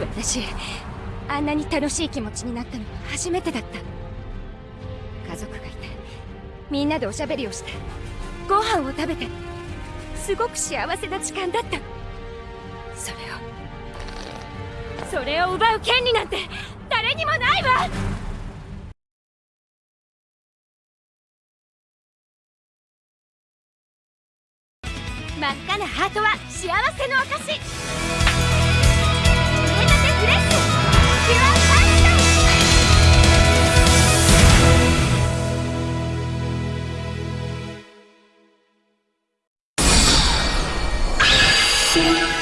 私あんなに楽しい気持ちになったのは初めてだった。家族がいてみんなでおしゃべりをしてご飯を食べてすごく幸せな時間だった。それをそれを奪う権利なんて誰にもないわ！真っ赤なハートは幸せの証 see.